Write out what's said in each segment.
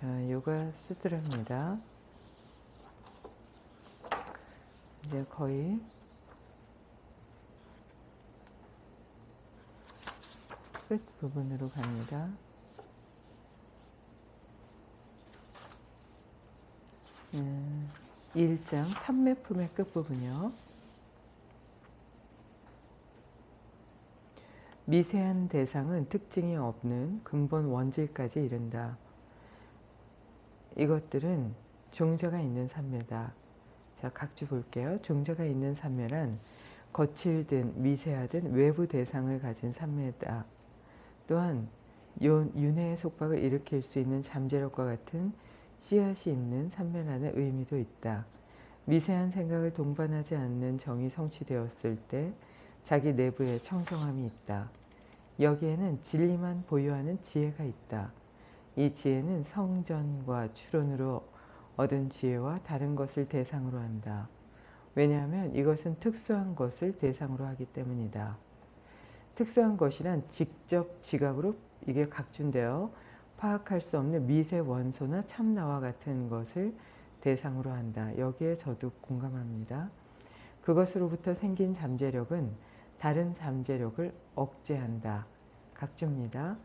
자, 요가 수드라입니다. 이제 거의 끝 부분으로 갑니다. 음, 1장 3매품의 끝부분이요. 미세한 대상은 특징이 없는 근본 원질까지 이른다. 이것들은 종자가 있는 산매다. 자, 각주 볼게요. 종자가 있는 산매란 거칠든 미세하든 외부 대상을 가진 산매다. 또한 윤회의 속박을 일으킬 수 있는 잠재력과 같은 씨앗이 있는 산매라는 의미도 있다. 미세한 생각을 동반하지 않는 정이 성취되었을 때 자기 내부에 청정함이 있다. 여기에는 진리만 보유하는 지혜가 있다. 이 지혜는 성전과 추론으로 얻은 지혜와 다른 것을 대상으로 한다. 왜냐하면 이것은 특수한 것을 대상으로 하기 때문이다. 특수한 것이란 직접 지각으로 이게 각준되어 파악할 수 없는 미세 원소나 참나와 같은 것을 대상으로 한다. 여기에 저도 공감합니다. 그것으로부터 생긴 잠재력은 다른 잠재력을 억제한다. 각주입니다.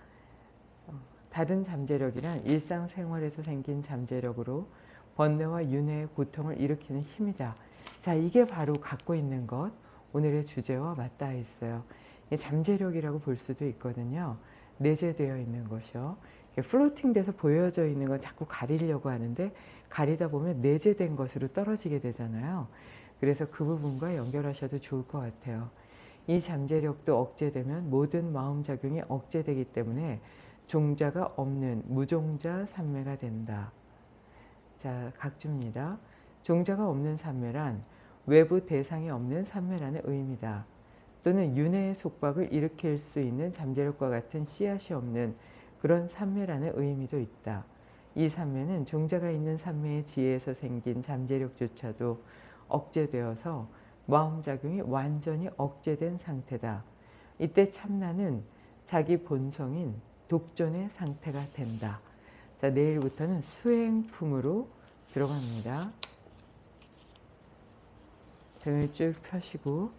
어, 다른 잠재력이란 일상생활에서 생긴 잠재력으로 번뇌와 윤회의 고통을 일으키는 힘이다. 자, 이게 바로 갖고 있는 것, 오늘의 주제와 맞닿아 있어요. 잠재력이라고 볼 수도 있거든요. 내재되어 있는 것이요. 플로팅 돼서 보여져 있는 건 자꾸 가리려고 하는데 가리다 보면 내재된 것으로 떨어지게 되잖아요. 그래서 그 부분과 연결하셔도 좋을 것 같아요. 이 잠재력도 억제되면 모든 마음작용이 억제되기 때문에 종자가 없는 무종자 삼매가 된다. 자, 각주입니다. 종자가 없는 삼매란 외부 대상이 없는 삼매라는 의미다. 또는 윤회의 속박을 일으킬 수 있는 잠재력과 같은 씨앗이 없는 그런 삼매라는 의미도 있다. 이 삼매는 종자가 있는 삼매의 지혜에서 생긴 잠재력조차도 억제되어서 마음작용이 완전히 억제된 상태다. 이때 참나는 자기 본성인 독존의 상태가 된다. 자, 내일부터는 수행품으로 들어갑니다. 등을 쭉 펴시고